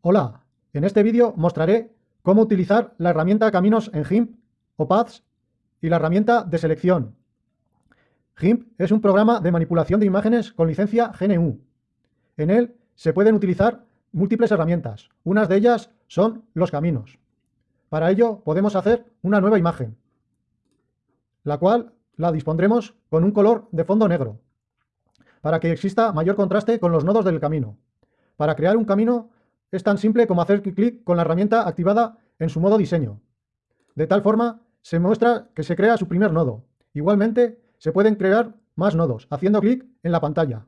Hola, en este vídeo mostraré cómo utilizar la herramienta Caminos en GIMP o Paths y la herramienta de selección. GIMP es un programa de manipulación de imágenes con licencia GNU. En él se pueden utilizar múltiples herramientas. Unas de ellas son los caminos. Para ello podemos hacer una nueva imagen, la cual la dispondremos con un color de fondo negro, para que exista mayor contraste con los nodos del camino. Para crear un camino es tan simple como hacer clic con la herramienta activada en su modo diseño. De tal forma, se muestra que se crea su primer nodo. Igualmente, se pueden crear más nodos, haciendo clic en la pantalla.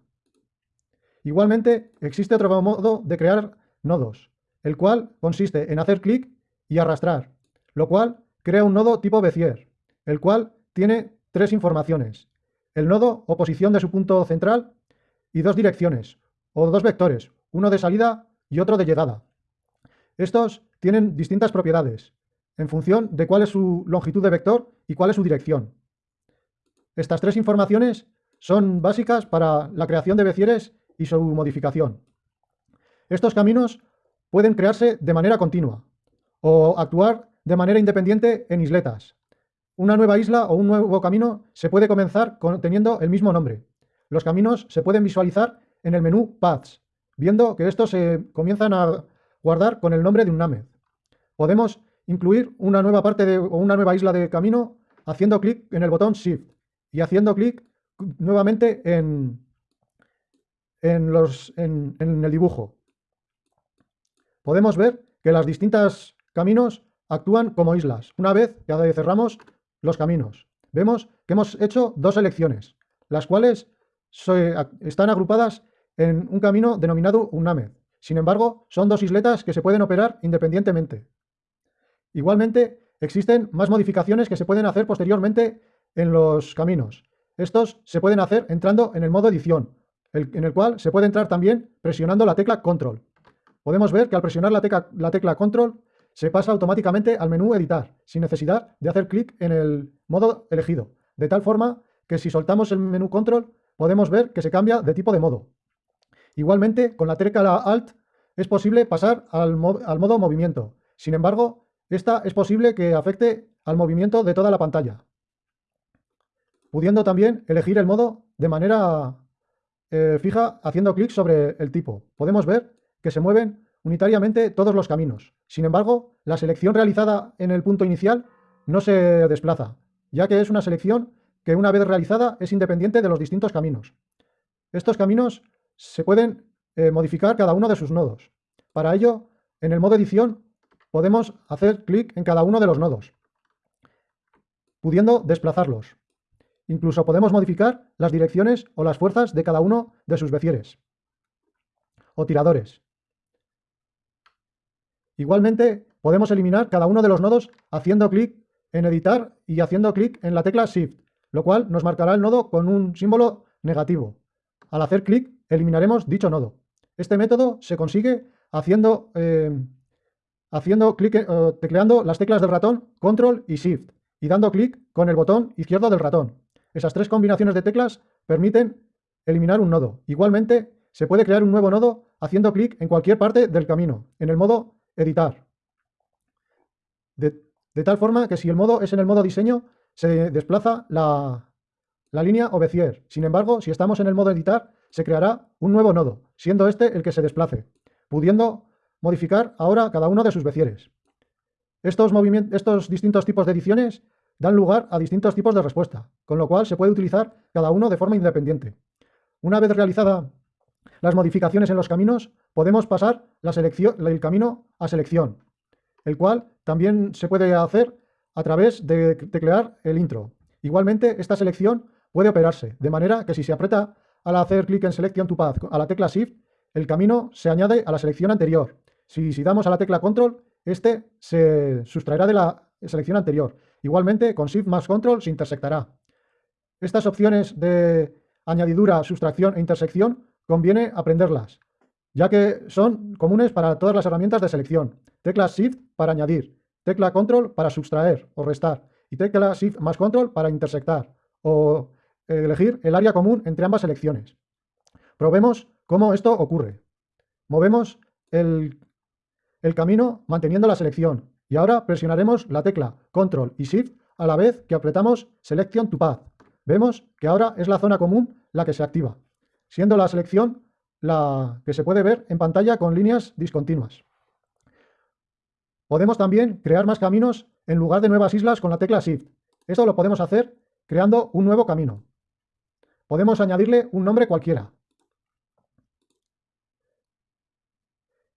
Igualmente, existe otro modo de crear nodos, el cual consiste en hacer clic y arrastrar, lo cual crea un nodo tipo Bezier, el cual tiene tres informaciones. El nodo o posición de su punto central y dos direcciones, o dos vectores, uno de salida y otro de llegada. Estos tienen distintas propiedades, en función de cuál es su longitud de vector y cuál es su dirección. Estas tres informaciones son básicas para la creación de becieres y su modificación. Estos caminos pueden crearse de manera continua o actuar de manera independiente en isletas. Una nueva isla o un nuevo camino se puede comenzar teniendo el mismo nombre. Los caminos se pueden visualizar en el menú Paths, viendo que estos se comienzan a guardar con el nombre de un NAME. Podemos incluir una nueva parte de, o una nueva isla de camino haciendo clic en el botón Shift y haciendo clic nuevamente en, en, los, en, en el dibujo. Podemos ver que las distintas caminos actúan como islas, una vez que cerramos los caminos. Vemos que hemos hecho dos selecciones, las cuales están agrupadas en un camino denominado UNAME. Sin embargo, son dos isletas que se pueden operar independientemente. Igualmente, existen más modificaciones que se pueden hacer posteriormente en los caminos. Estos se pueden hacer entrando en el modo edición, en el cual se puede entrar también presionando la tecla control. Podemos ver que al presionar la tecla, la tecla control se pasa automáticamente al menú editar, sin necesidad de hacer clic en el modo elegido, de tal forma que si soltamos el menú control podemos ver que se cambia de tipo de modo. Igualmente, con la tecla Alt es posible pasar al, modo movimiento. Sin embargo, esta es posible que afecte al movimiento de toda la pantalla. Pudiendo también elegir el modo de manera eh, fija haciendo clic sobre el tipo. Podemos ver que se mueven unitariamente todos los caminos. Sin embargo, la selección realizada en el punto inicial no se desplaza, ya que es una selección que una vez realizada es independiente de los distintos caminos. Estos caminos se pueden eh, modificar cada uno de sus nodos. Para ello, en el modo edición, podemos hacer clic en cada uno de los nodos, pudiendo desplazarlos. Incluso podemos modificar las direcciones o las fuerzas de cada uno de sus becieres o tiradores. Igualmente, podemos eliminar cada uno de los nodos haciendo clic en editar y haciendo clic en la tecla Shift, lo cual nos marcará el nodo con un símbolo negativo. Al hacer clic, eliminaremos dicho nodo. Este método se consigue haciendo, eh, haciendo clic, eh, tecleando las teclas del ratón Control y Shift y dando clic con el botón izquierdo del ratón. Esas tres combinaciones de teclas permiten eliminar un nodo. Igualmente, se puede crear un nuevo nodo haciendo clic en cualquier parte del camino, en el modo editar. De, tal forma que si el modo es en el modo diseño, se desplaza la, la línea o Bezier. Sin embargo, si estamos en el modo editar, se creará un nuevo nodo, siendo este el que se desplace, pudiendo modificar ahora cada uno de sus becieres. Estos, distintos tipos de ediciones dan lugar a distintos tipos de respuesta, con lo cual se puede utilizar cada uno de forma independiente. Una vez realizada las modificaciones en los caminos, podemos pasar la el camino a selección, el cual también se puede hacer a través de teclear el intro. Igualmente, esta selección puede operarse, de manera que si se aprieta al hacer clic en Selection to Path a la tecla Shift, el camino se añade a la selección anterior. Si, si damos a la tecla Control, este se sustraerá de la selección anterior. Igualmente, con Shift más Control se intersectará. Estas opciones de añadidura, sustracción e intersección conviene aprenderlas, ya que son comunes para todas las herramientas de selección. Tecla Shift para añadir, tecla Control para sustraer o restar y tecla Shift más Control para intersectar o elegir el área común entre ambas selecciones. Probemos cómo esto ocurre. Movemos el, el camino manteniendo la selección. Y ahora presionaremos la tecla Control y Shift a la vez que apretamos Selection to Path. Vemos que ahora es la zona común la que se activa, siendo la selección la que se puede ver en pantalla con líneas discontinuas. Podemos también crear más caminos en lugar de nuevas islas con la tecla Shift. Esto lo podemos hacer creando un nuevo camino. Podemos añadirle un nombre cualquiera.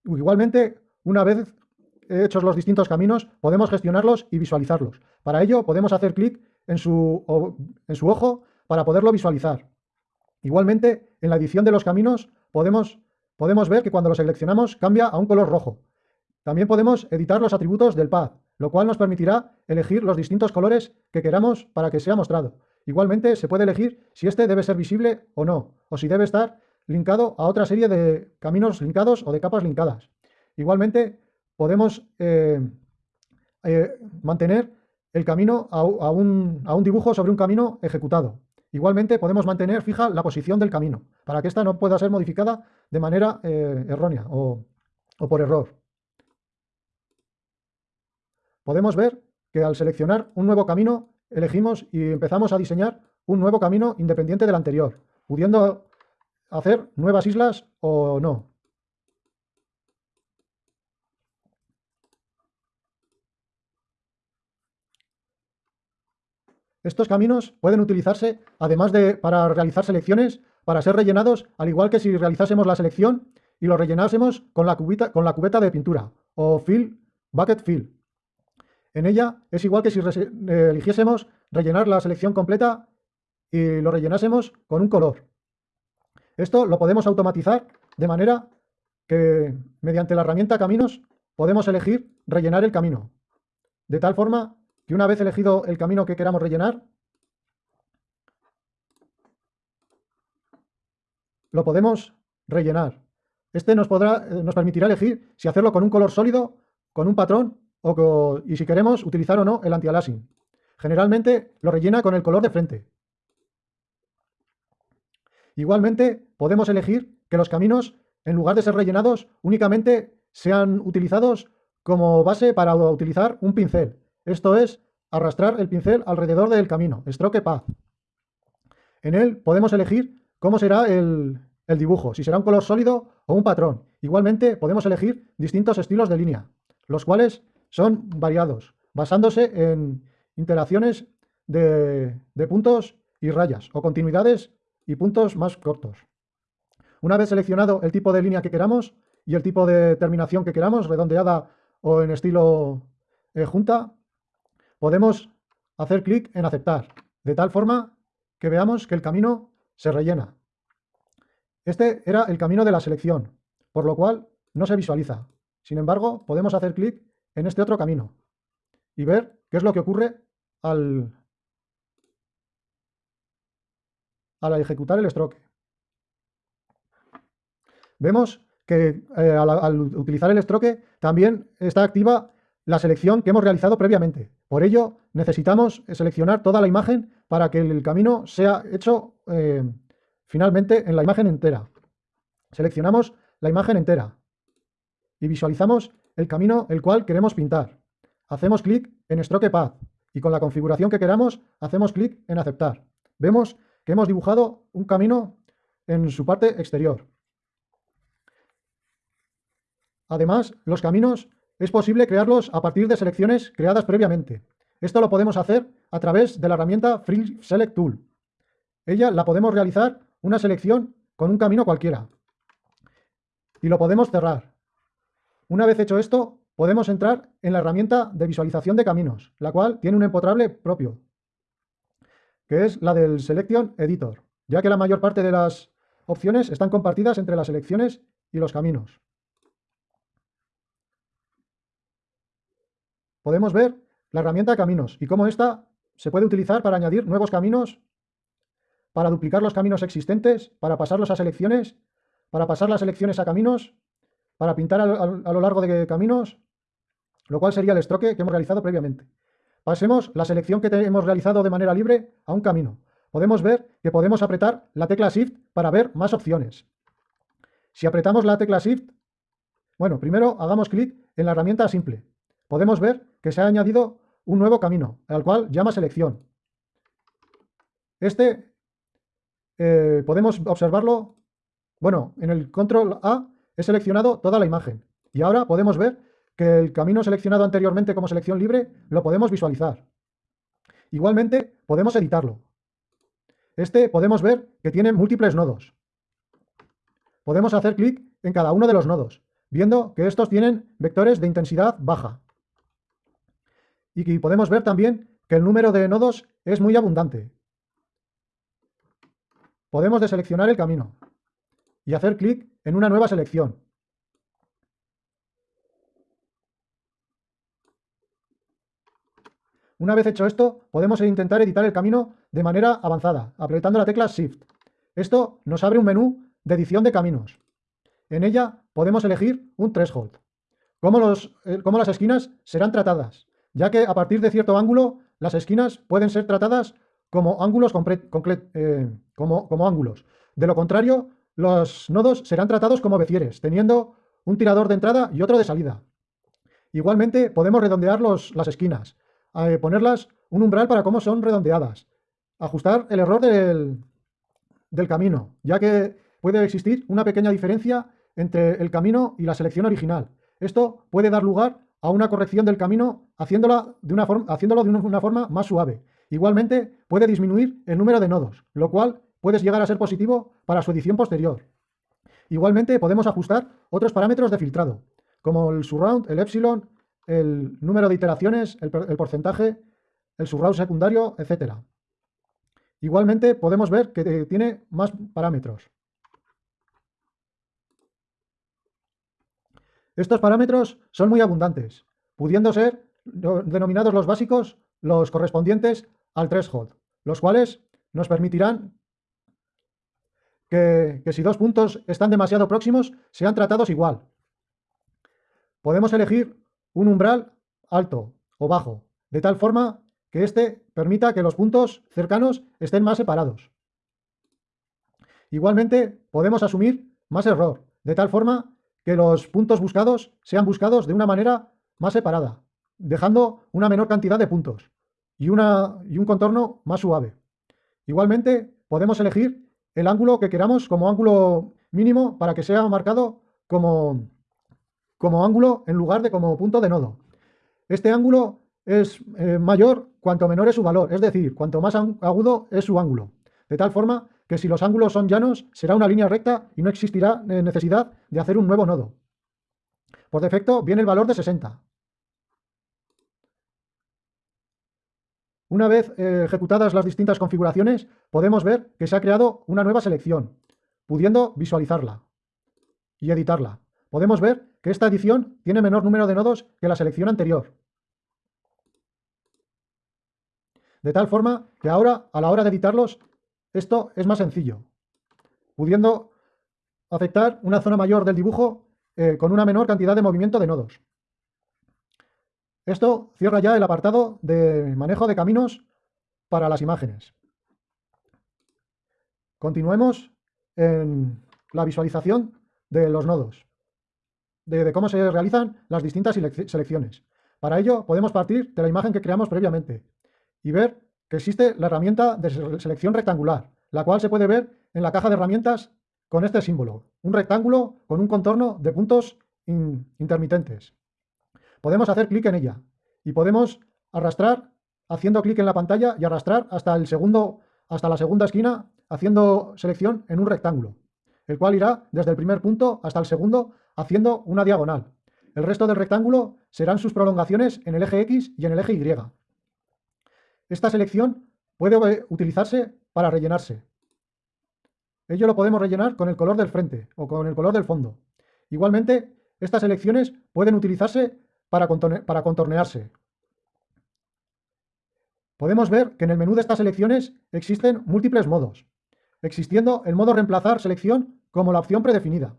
Igualmente, una vez hechos los distintos caminos, podemos gestionarlos y visualizarlos. Para ello, podemos hacer clic en su, en su ojo para poderlo visualizar. Igualmente, en la edición de los caminos podemos, podemos ver que cuando lo seleccionamos cambia a un color rojo. También podemos editar los atributos del path, lo cual nos permitirá elegir los distintos colores que queramos para que sea mostrado. Igualmente se puede elegir si este debe ser visible o no, o si debe estar linkado a otra serie de caminos linkados o de capas linkadas. Igualmente podemos eh, eh, mantener el camino a, un, dibujo sobre un camino ejecutado. Igualmente podemos mantener fija la posición del camino, para que ésta no pueda ser modificada de manera eh, errónea o, por error. Podemos ver que al seleccionar un nuevo camino, elegimos y empezamos a diseñar un nuevo camino independiente del anterior, pudiendo hacer nuevas islas o no. Estos caminos pueden utilizarse, además de para realizar selecciones, para ser rellenados, al igual que si realizásemos la selección y lo rellenásemos con la, con la cubeta de pintura o fill, bucket fill. En ella es igual que si eligiésemos rellenar la selección completa y lo rellenásemos con un color. Esto lo podemos automatizar de manera que mediante la herramienta Caminos podemos elegir rellenar el camino. De tal forma que una vez elegido el camino que queramos rellenar, lo podemos rellenar. Este nos, podrá, eh, nos permitirá elegir si hacerlo con un color sólido, con un patrón y si queremos utilizar o no el anti-aliasing. Generalmente lo rellena con el color de frente. Igualmente podemos elegir que los caminos, en lugar de ser rellenados, únicamente sean utilizados como base para utilizar un pincel. Esto es arrastrar el pincel alrededor del camino, stroke path. En él podemos elegir cómo será el, dibujo, si será un color sólido o un patrón. Igualmente podemos elegir distintos estilos de línea, los cuales son variados, basándose en interacciones de, puntos y rayas, o continuidades y puntos más cortos. Una vez seleccionado el tipo de línea que queramos y el tipo de terminación que queramos, redondeada o en estilo eh, junta, podemos hacer clic en aceptar, de tal forma que veamos que el camino se rellena. Este era el camino de la selección, por lo cual no se visualiza. Sin embargo, podemos hacer clic en este otro camino y ver qué es lo que ocurre al, al ejecutar el stroke. Vemos que eh, al, utilizar el stroke también está activa la selección que hemos realizado previamente. Por ello, necesitamos seleccionar toda la imagen para que el camino sea hecho eh, finalmente en la imagen entera. Seleccionamos la imagen entera y visualizamos el camino el cual queremos pintar. Hacemos clic en Stroke Path y con la configuración que queramos hacemos clic en Aceptar. Vemos que hemos dibujado un camino en su parte exterior. Además, los caminos es posible crearlos a partir de selecciones creadas previamente. Esto lo podemos hacer a través de la herramienta Free Select Tool. Ella la podemos realizar una selección con un camino cualquiera. Y lo podemos cerrar. Una vez hecho esto, podemos entrar en la herramienta de visualización de caminos, la cual tiene un empotrable propio, que es la del Selection Editor, ya que la mayor parte de las opciones están compartidas entre las selecciones y los caminos. podemos ver la herramienta Caminos y cómo esta se puede utilizar para añadir nuevos caminos, para duplicar los caminos existentes, para pasarlos a selecciones, para pasar las selecciones a caminos, para pintar a, lo largo de caminos, lo cual sería el estroque que hemos realizado previamente. Pasemos la selección que hemos realizado de manera libre a un camino. Podemos ver que podemos apretar la tecla Shift para ver más opciones. Si apretamos la tecla Shift, Bueno, primero hagamos clic en la herramienta simple. Podemos ver que se ha añadido un nuevo camino, al cual llama selección. Este eh, podemos observarlo, bueno, en el control A he seleccionado toda la imagen y ahora podemos ver que el camino seleccionado anteriormente como selección libre lo podemos visualizar. Igualmente podemos editarlo. Este podemos ver que tiene múltiples nodos. Podemos hacer clic en cada uno de los nodos, viendo que estos tienen vectores de intensidad baja. Y podemos ver también que el número de nodos es muy abundante. Podemos deseleccionar el camino y hacer clic en una nueva selección. Una vez hecho esto, podemos intentar editar el camino de manera avanzada, apretando la tecla Shift. Esto nos abre un menú de edición de caminos. En ella podemos elegir un threshold. Cómo, eh, las esquinas serán tratadas, ya que a partir de cierto ángulo las esquinas pueden ser tratadas como ángulos, eh, como ángulos. De lo contrario, los nodos serán tratados como becieres, teniendo un tirador de entrada y otro de salida. Igualmente podemos redondear los, las esquinas, eh, ponerlas un umbral para cómo son redondeadas, ajustar el error del, del camino, ya que puede existir una pequeña diferencia entre el camino y la selección original. Esto puede dar lugar a una corrección del camino haciéndola de una haciéndolo de una forma más suave. Igualmente puede disminuir el número de nodos, lo cual puede llegar a ser positivo para su edición posterior. Igualmente podemos ajustar otros parámetros de filtrado, como el surround, el epsilon, el número de iteraciones, el, porcentaje, el surround secundario, etc. Igualmente podemos ver que tiene más parámetros. Estos parámetros son muy abundantes, pudiendo ser denominados los básicos los correspondientes al threshold, los cuales nos permitirán que, si dos puntos están demasiado próximos, sean tratados igual. Podemos elegir un umbral alto o bajo, de tal forma que éste permita que los puntos cercanos estén más separados. Igualmente, podemos asumir más error, de tal forma que los puntos buscados sean buscados de una manera más separada, dejando una menor cantidad de puntos y, una, y un contorno más suave. Igualmente, podemos elegir el ángulo que queramos como ángulo mínimo para que sea marcado como, como ángulo en lugar de como punto de nodo. Este ángulo es eh, mayor cuanto menor es su valor, es decir, cuanto más agudo es su ángulo. De tal forma que si los ángulos son llanos, será una línea recta y no existirá eh, necesidad de hacer un nuevo nodo. Por defecto viene el valor de 60. Una vez eh, ejecutadas las distintas configuraciones, podemos ver que se ha creado una nueva selección, pudiendo visualizarla y editarla. Podemos ver que esta edición tiene menor número de nodos que la selección anterior. De tal forma que ahora, a la hora de editarlos, esto es más sencillo, pudiendo afectar una zona mayor del dibujo eh, con una menor cantidad de movimiento de nodos. Esto cierra ya el apartado de manejo de caminos para las imágenes. Continuemos en la visualización de los nodos, de, cómo se realizan las distintas selecciones. Para ello podemos partir de la imagen que creamos previamente y ver que existe la herramienta de selección rectangular, la cual se puede ver en la caja de herramientas con este símbolo, un rectángulo con un contorno de puntos intermitentes. Podemos hacer clic en ella y podemos arrastrar haciendo clic en la pantalla y arrastrar hasta, el segundo, hasta la segunda esquina haciendo selección en un rectángulo, el cual irá desde el primer punto hasta el segundo haciendo una diagonal. El resto del rectángulo serán sus prolongaciones en el eje X y en el eje Y. Esta selección puede utilizarse para rellenarse. Ello lo podemos rellenar con el color del frente o con el color del fondo. Igualmente, estas selecciones pueden utilizarse para, contornearse. Podemos ver que en el menú de estas selecciones existen múltiples modos, existiendo el modo reemplazar selección como la opción predefinida.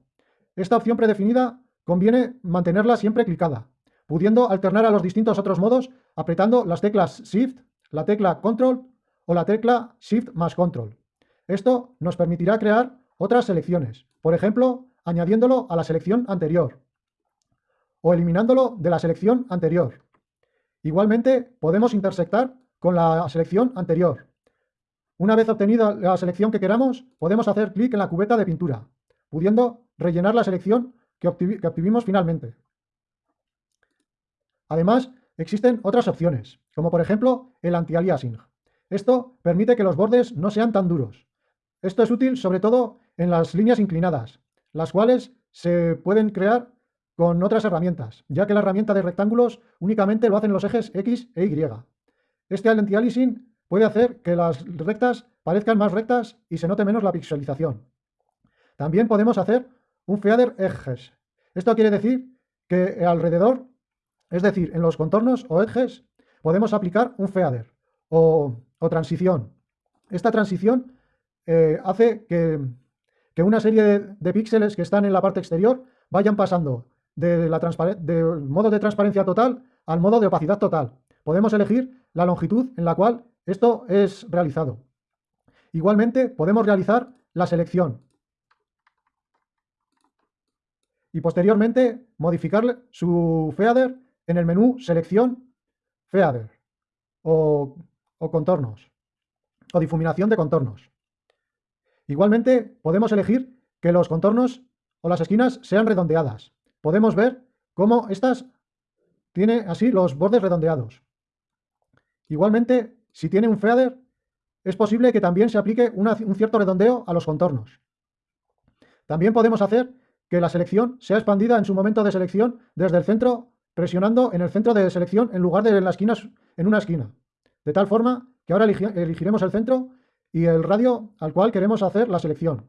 Esta opción predefinida conviene mantenerla siempre clicada, pudiendo alternar a los distintos otros modos apretando las teclas Shift, la tecla Control o la tecla Shift más Control. Esto nos permitirá crear otras selecciones, por ejemplo, añadiéndolo a la selección anterior. O eliminándolo de la selección anterior. Igualmente, podemos intersectar con la selección anterior. Una vez obtenida la selección que queramos, podemos hacer clic en la cubeta de pintura, pudiendo rellenar la selección que, obtuvimos finalmente. Además, existen otras opciones, como por ejemplo el anti-aliasing. Esto permite que los bordes no sean tan duros. Esto es útil sobre todo en las líneas inclinadas, las cuales se pueden crear con otras herramientas, ya que la herramienta de rectángulos únicamente lo hacen los ejes X e Y. Este anti-aliasing puede hacer que las rectas parezcan más rectas y se note menos la pixelización. También podemos hacer un feather edges. Esto quiere decir que alrededor, es decir, en los contornos o edges, podemos aplicar un feather o, transición. Esta transición eh, hace que, una serie de, píxeles que están en la parte exterior vayan pasando de la del modo de transparencia total al modo de opacidad total. Podemos elegir la longitud en la cual esto es realizado. Igualmente podemos realizar la selección y posteriormente modificar su feather en el menú selección feather o, o contornos o difuminación de contornos. Igualmente podemos elegir que los contornos o las esquinas sean redondeadas. Podemos ver cómo estas tiene así los bordes redondeados. Igualmente si tiene un feather, es posible que también se aplique un cierto redondeo a los contornos. También podemos hacer que la selección sea expandida en su momento de selección desde el centro, presionando en el centro de selección en lugar de en, la esquina, en una esquina. De tal forma que ahora elegiremos el centro y el radio al cual queremos hacer la selección.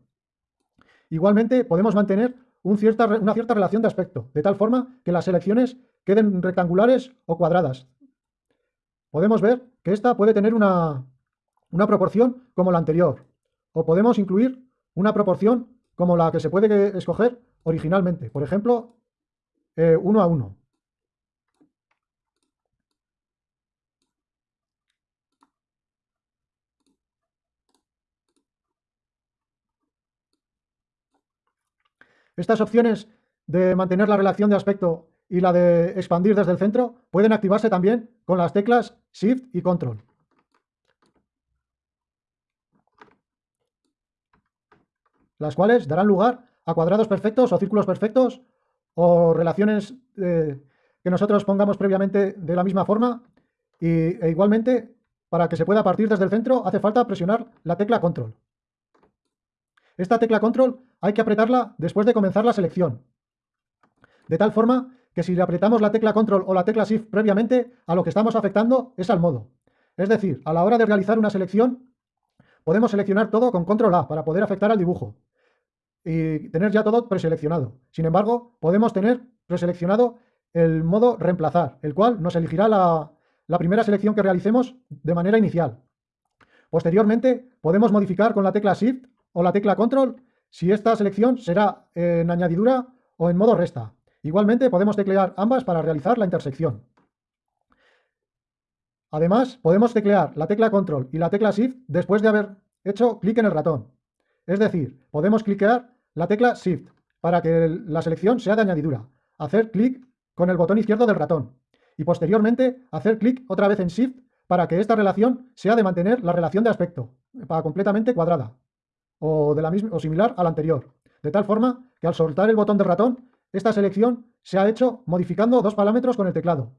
Igualmente podemos mantener una cierta relación de aspecto, de tal forma que las selecciones queden rectangulares o cuadradas, podemos ver que esta puede tener una, proporción como la anterior, o podemos incluir una proporción como la que se puede escoger originalmente, por ejemplo, eh, uno a uno. Estas opciones de mantener la relación de aspecto y la de expandir desde el centro pueden activarse también con las teclas Shift y Control. Las cuales darán lugar a cuadrados perfectos o círculos perfectos o relaciones eh, que nosotros pongamos previamente de la misma forma y, e igualmente para que se pueda partir desde el centro hace falta presionar la tecla Control. Esta tecla Control hay que apretarla después de comenzar la selección, de tal forma que si le apretamos la tecla Control o la tecla Shift previamente, a lo que estamos afectando es al modo. Es decir, a la hora de realizar una selección, podemos seleccionar todo con Control A para poder afectar al dibujo y tener ya todo preseleccionado. Sin embargo, podemos tener preseleccionado el modo reemplazar, el cual nos elegirá la, la primera selección que realicemos de manera inicial. Posteriormente, podemos modificar con la tecla Shift o la tecla Control si esta selección será en añadidura o en modo resta. Igualmente podemos teclear ambas para realizar la intersección. Además, podemos teclear la tecla Control y la tecla Shift después de haber hecho clic en el ratón. Es decir, podemos cliquear la tecla Shift para que la selección sea de añadidura, hacer clic con el botón izquierdo del ratón y posteriormente hacer clic otra vez en Shift para que esta relación sea de mantener la relación de aspecto, para completamente cuadrada o, de la misma, o similar a la anterior, de tal forma que al soltar el botón del ratón esta selección se ha hecho modificando dos parámetros con el teclado.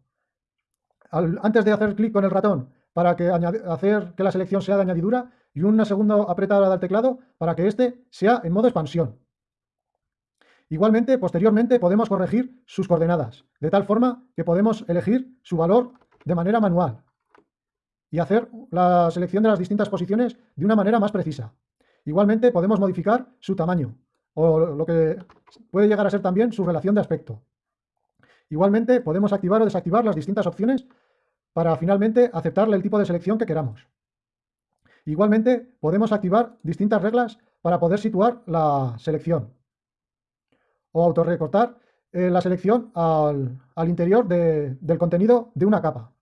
antes de hacer clic con el ratón para que hacer que la selección sea de añadidura y una segunda apretada del teclado para que éste sea en modo expansión. Igualmente, posteriormente podemos corregir sus coordenadas, de tal forma que podemos elegir su valor de manera manual y hacer la selección de las distintas posiciones de una manera más precisa. Igualmente podemos modificar su tamaño, o lo que puede llegar a ser también su relación de aspecto. Igualmente, podemos activar o desactivar las distintas opciones para finalmente aceptarle el tipo de selección que queramos. Igualmente, podemos activar distintas reglas para poder situar la selección o autorrecortar eh, la selección al, interior del contenido de una capa.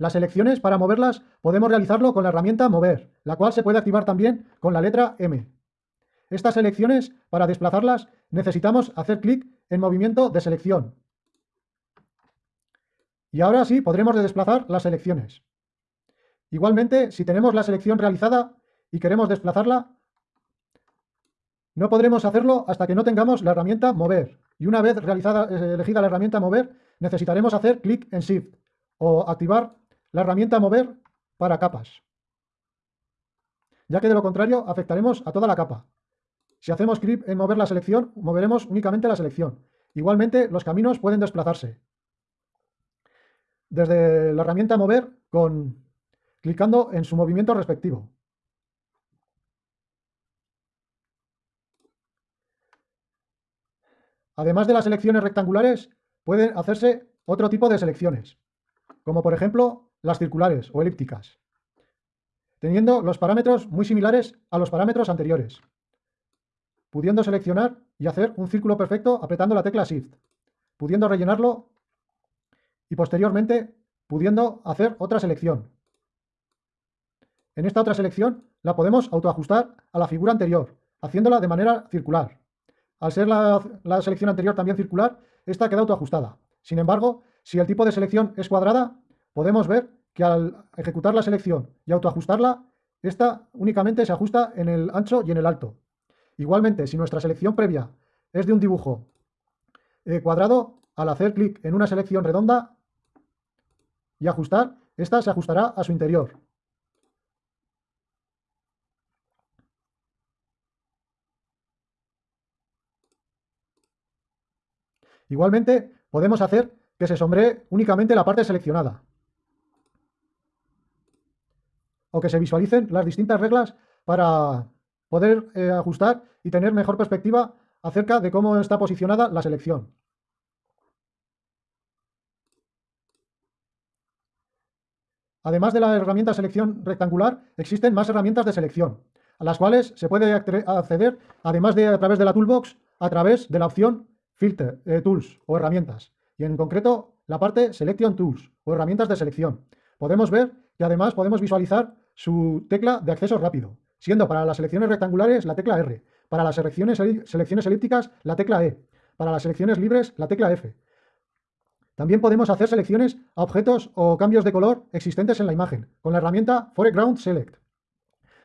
Las selecciones, para moverlas, podemos realizarlo con la herramienta Mover, la cual se puede activar también con la letra M. Estas selecciones, para desplazarlas, necesitamos hacer clic en movimiento de selección Y ahora sí podremos desplazar las selecciones. Igualmente, si tenemos la selección realizada y queremos desplazarla, no podremos hacerlo hasta que no tengamos la herramienta Mover. Y una vez realizada, eh, elegida la herramienta Mover, necesitaremos hacer clic en Shift o activar la herramienta Mover para capas. Ya que de lo contrario afectaremos a toda la capa. Si hacemos clic en mover la selección, moveremos únicamente la selección. Igualmente, los caminos pueden desplazarse. Desde la herramienta mover, con, clicando en su movimiento respectivo. Además de las selecciones rectangulares, pueden hacerse otro tipo de selecciones, como por ejemplo las circulares o elípticas, teniendo los parámetros muy similares a los parámetros anteriores pudiendo seleccionar y hacer un círculo perfecto apretando la tecla Shift, pudiendo rellenarlo y posteriormente pudiendo hacer otra selección. En esta otra selección la podemos autoajustar a la figura anterior, haciéndola de manera circular. Al ser la, la selección anterior también circular, esta queda autoajustada. Sin embargo, si el tipo de selección es cuadrada, podemos ver que al ejecutar la selección y autoajustarla, esta únicamente se ajusta en el ancho y en el alto. Igualmente, si nuestra selección previa es de un dibujo eh, cuadrado, al hacer clic en una selección redonda y ajustar, esta se ajustará a su interior. Igualmente, podemos hacer que se sombree únicamente la parte seleccionada. O que se visualicen las distintas reglas para poder eh, ajustar y tener mejor perspectiva acerca de cómo está posicionada la selección. Además de la herramienta selección rectangular, existen más herramientas de selección, a las cuales se puede acceder, además de a través de la toolbox, a través de la opción Filter, eh, Tools o herramientas, y en concreto la parte Selection Tools o herramientas de selección. Podemos ver que además podemos visualizar su tecla de acceso rápido, siendo para las selecciones rectangulares la tecla R, para las selecciones, selecciones elípticas la tecla E, para las selecciones libres la tecla F. También podemos hacer selecciones a objetos o cambios de color existentes en la imagen, con la herramienta Foreground Select,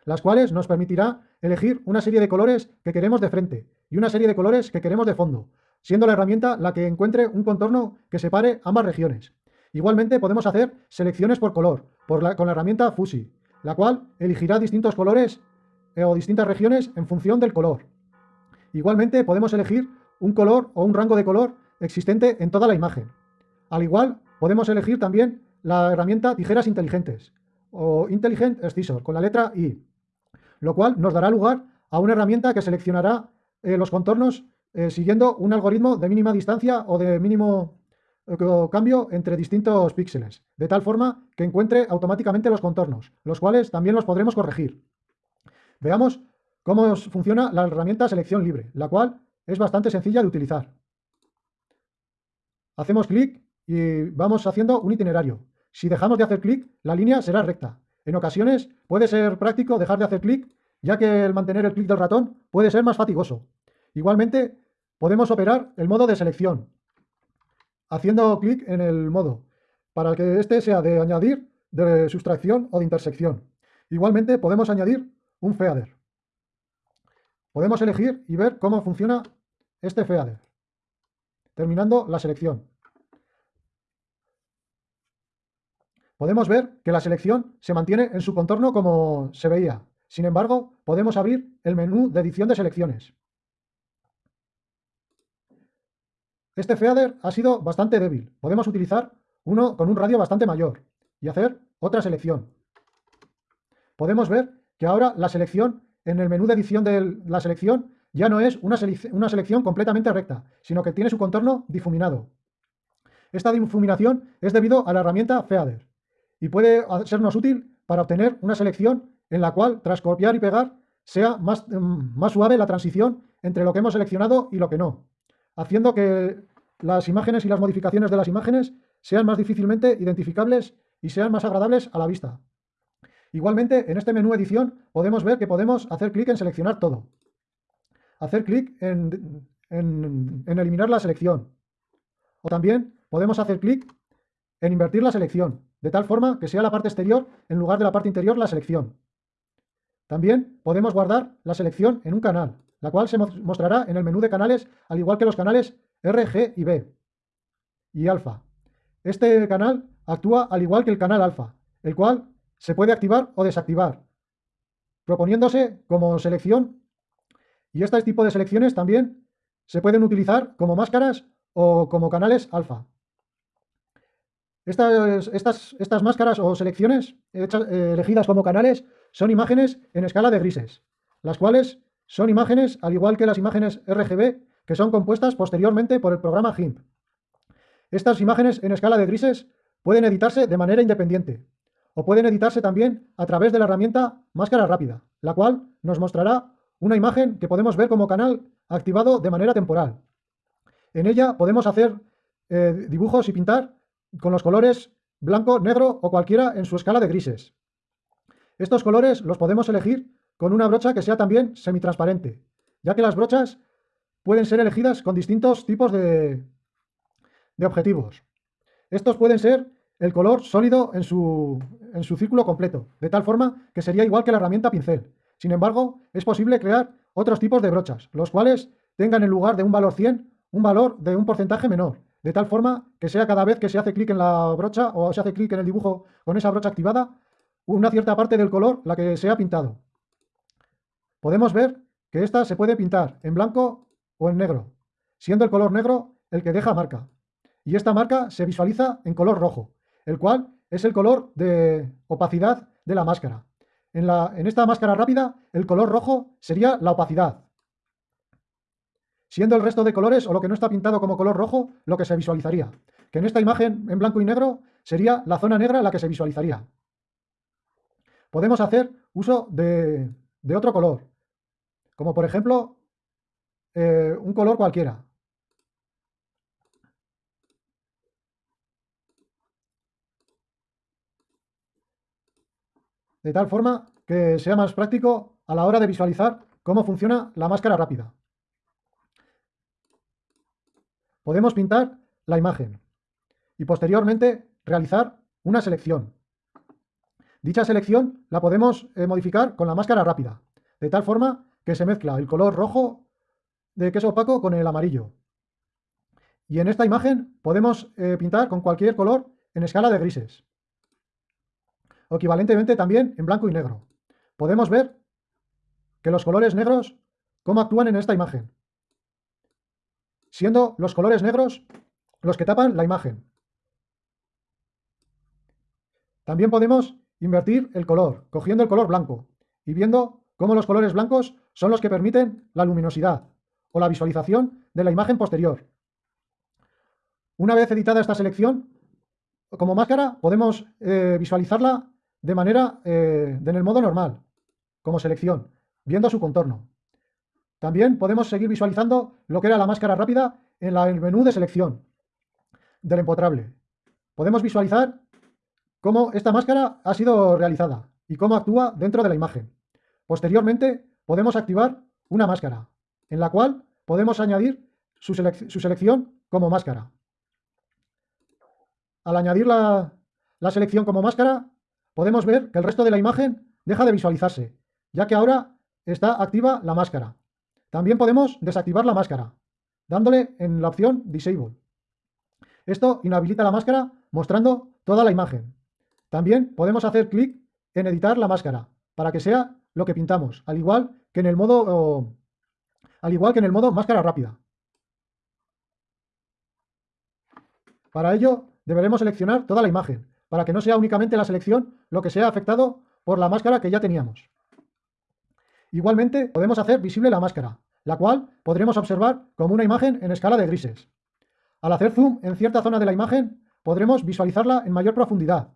las cuales nos permitirá elegir una serie de colores que queremos de frente y una serie de colores que queremos de fondo, siendo la herramienta la que encuentre un contorno que separe ambas regiones. Igualmente podemos hacer selecciones por color, con la herramienta Fusi, la cual elegirá distintos colores eh, o distintas regiones en función del color. Igualmente podemos elegir un color o un rango de color existente en toda la imagen. Al igual, podemos elegir también la herramienta tijeras inteligentes o Intelligent Scissor con la letra I, lo cual nos dará lugar a una herramienta que seleccionará eh, los contornos eh, siguiendo un algoritmo de mínima distancia o de mínimo cambio entre distintos píxeles, de tal forma que encuentre automáticamente los contornos, los cuales también los podremos corregir. Veamos cómo funciona la herramienta selección libre, la cual es bastante sencilla de utilizar. Hacemos clic y vamos haciendo un itinerario. Si dejamos de hacer clic, la línea será recta. En ocasiones puede ser práctico dejar de hacer clic, ya que el mantener el clic del ratón puede ser más fatigoso. Igualmente, podemos operar el modo de selección, haciendo clic en el modo, para que este sea de añadir, de sustracción o de intersección. Igualmente podemos añadir un feather. Podemos elegir y ver cómo funciona este feather, terminando la selección. Podemos ver que la selección se mantiene en su contorno como se veía. Sin embargo, podemos abrir el menú de edición de selecciones. Este feather ha sido bastante débil. Podemos utilizar uno con un radio bastante mayor y hacer otra selección. Podemos ver que ahora la selección, en el menú de edición de la selección, ya no es una, selección completamente recta, sino que tiene su contorno difuminado. Esta difuminación es debido a la herramienta Feather y puede sernos útil para obtener una selección en la cual, tras copiar y pegar, sea más, mm, más suave la transición entre lo que hemos seleccionado y lo que no haciendo que las imágenes y las modificaciones de las imágenes sean más difícilmente identificables y sean más agradables a la vista. Igualmente, en este menú edición podemos ver que podemos hacer clic en seleccionar todo. Hacer clic en, eliminar la selección. O también podemos hacer clic en invertir la selección, de tal forma que sea la parte exterior en lugar de la parte interior la selección. También podemos guardar la selección en un canal, la cual se mostrará en el menú de canales, al igual que los canales R, G y B y alfa. Este canal actúa al igual que el canal alfa, el cual se puede activar o desactivar, proponiéndose como selección y este tipo de selecciones también se pueden utilizar como máscaras o como canales alfa. Estas, estas, estas máscaras o selecciones eh, elegidas como canales son imágenes en escala de grises, las cuales son imágenes al igual que las imágenes RGB que son compuestas posteriormente por el programa GIMP. Estas imágenes en escala de grises pueden editarse de manera independiente o pueden editarse también a través de la herramienta Máscara Rápida, la cual nos mostrará una imagen que podemos ver como canal activado de manera temporal. En ella podemos hacer eh, dibujos y pintar con los colores blanco, negro o cualquiera en su escala de grises. Estos colores los podemos elegir con una brocha que sea también semitransparente, ya que las brochas pueden ser elegidas con distintos tipos de, de objetivos. Estos pueden ser el color sólido en su, en su círculo completo, de tal forma que sería igual que la herramienta pincel. Sin embargo, es posible crear otros tipos de brochas, los cuales tengan en lugar de un valor 100, un valor de un porcentaje menor, de tal forma que sea cada vez que se hace clic en la brocha o se hace clic en el dibujo con esa brocha activada, una cierta parte del color la que se ha pintado. Podemos ver que esta se puede pintar en blanco o en negro, siendo el color negro el que deja marca. Y esta marca se visualiza en color rojo, el cual es el color de opacidad de la máscara. En, la, en esta máscara rápida, el color rojo sería la opacidad, siendo el resto de colores o lo que no está pintado como color rojo lo que se visualizaría. Que en esta imagen en blanco y negro sería la zona negra la que se visualizaría. Podemos hacer uso de, otro color, como por ejemplo eh, un color cualquiera. de tal forma que sea más práctico a la hora de visualizar cómo funciona la máscara rápida. Podemos pintar la imagen y posteriormente realizar una selección. Dicha selección la podemos eh, modificar con la máscara rápida, de tal forma que se mezcla el color rojo de queso opaco con el amarillo. Y en esta imagen podemos eh, pintar con cualquier color en escala de grises equivalentemente también en blanco y negro. Podemos ver que los colores negros, cómo actúan en esta imagen, siendo los colores negros los que tapan la imagen. También podemos invertir el color, cogiendo el color blanco y viendo cómo los colores blancos son los que permiten la luminosidad o la visualización de la imagen posterior. Una vez editada esta selección, como máscara podemos eh, visualizarla de manera eh, en el modo normal, como selección, viendo su contorno. También podemos seguir visualizando lo que era la máscara rápida en el menú de selección del empotrable. Podemos visualizar cómo esta máscara ha sido realizada y cómo actúa dentro de la imagen. Posteriormente podemos activar una máscara, en la cual podemos añadir su, selección como máscara. Al añadir la selección como máscara, podemos ver que el resto de la imagen deja de visualizarse, ya que ahora está activa la máscara. También podemos desactivar la máscara, dándole en la opción Disable. Esto inhabilita la máscara mostrando toda la imagen. También podemos hacer clic en editar la máscara para que sea lo que pintamos, al igual que en el modo, al igual que en el modo máscara rápida. Para ello deberemos seleccionar toda la imagen, para que no sea únicamente la selección lo que sea afectado por la máscara que ya teníamos. Igualmente podemos hacer visible la máscara, la cual podremos observar como una imagen en escala de grises. Al hacer zoom en cierta zona de la imagen, podremos visualizarla en mayor profundidad,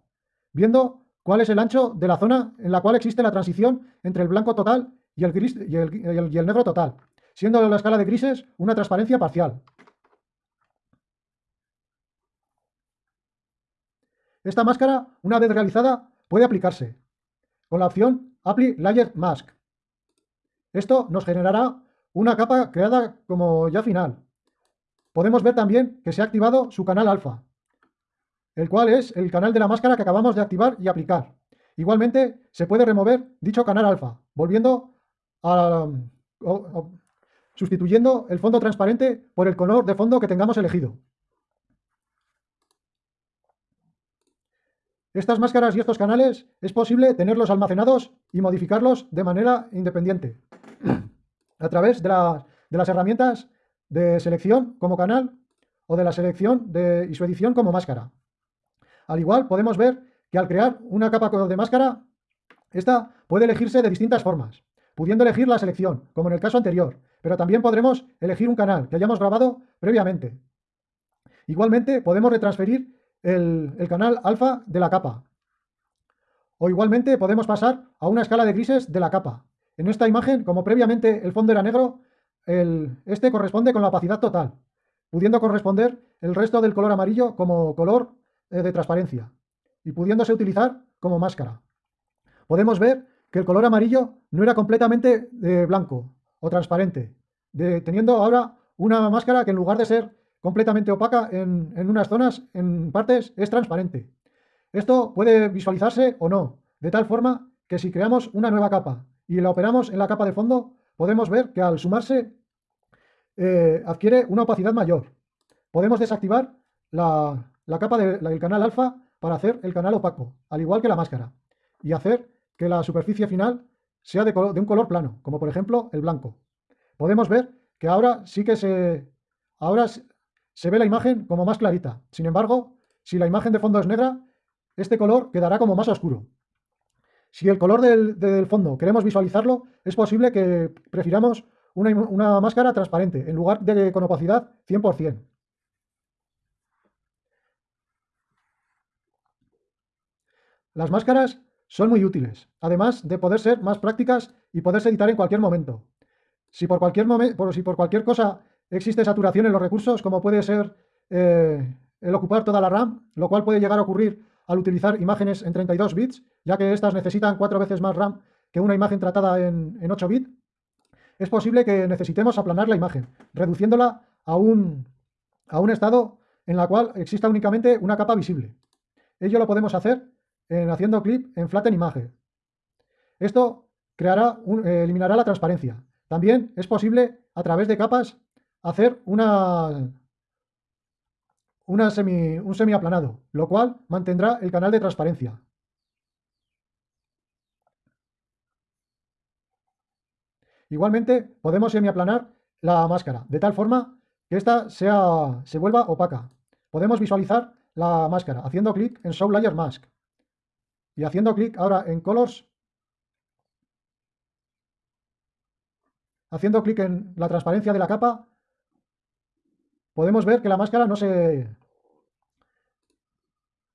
viendo cuál es el ancho de la zona en la cual existe la transición entre el blanco total y el, negro total, siendo la escala de grises una transparencia parcial. Esta máscara, una vez realizada, puede aplicarse con la opción Apply Layer Mask. Esto nos generará una capa creada como ya final. Podemos ver también que se ha activado su canal alfa, el cual es el canal de la máscara que acabamos de activar y aplicar. Igualmente, se puede remover dicho canal alfa, volviendo a, sustituyendo el fondo transparente por el color de fondo que tengamos elegido. Estas máscaras y estos canales es posible tenerlos almacenados y modificarlos de manera independiente a través de, las herramientas de selección como canal o de la selección y su edición como máscara. Al igual podemos ver que al crear una capa de máscara, esta puede elegirse de distintas formas, pudiendo elegir la selección, como en el caso anterior, pero también podremos elegir un canal que hayamos grabado previamente. Igualmente podemos retransferir el, canal alfa de la capa. O igualmente podemos pasar a una escala de grises de la capa. En esta imagen, como previamente el fondo era negro, este corresponde con la opacidad total, pudiendo corresponder el resto del color amarillo como color de transparencia y pudiéndose utilizar como máscara. Podemos ver que el color amarillo no era completamente eh, blanco o transparente, teniendo ahora una máscara que en lugar de ser completamente opaca en, unas zonas, en partes, es transparente. Esto puede visualizarse o no, de tal forma que si creamos una nueva capa y la operamos en la capa de fondo, podemos ver que al sumarse eh, adquiere una opacidad mayor. Podemos desactivar la, capa del canal alfa para hacer el canal opaco, al igual que la máscara, y hacer que la superficie final sea de, de un color plano, como por ejemplo el blanco. Podemos ver que ahora sí que se, ahora se ve la imagen como más clarita. Sin embargo, si la imagen de fondo es negra, este color quedará como más oscuro. Si el color del, fondo queremos visualizarlo, es posible que prefiramos una, máscara transparente en lugar de con opacidad 100%. Las máscaras son muy útiles, además de poder ser más prácticas y poderse editar en cualquier momento. Si por cualquier, cosa existe saturación en los recursos, como puede ser eh, el ocupar toda la RAM, lo cual puede llegar a ocurrir al utilizar imágenes en 32 bits, ya que estas necesitan cuatro veces más RAM que una imagen tratada en, 8 bits, es posible que necesitemos aplanar la imagen, reduciéndola a un, a un estado en la cual exista únicamente una capa visible. Ello lo podemos hacer en, haciendo clic en Flatten Image. Esto eh, eliminará la transparencia. También es posible, a través de capas, hacer una, semi, un semiaplanado, lo cual mantendrá el canal de transparencia. Igualmente, podemos semiaplanar la máscara, de tal forma que ésta se vuelva opaca. Podemos visualizar la máscara haciendo clic en Show Layer Mask y haciendo clic ahora en Colors, haciendo clic en la transparencia de la capa, podemos ver que la máscara no se,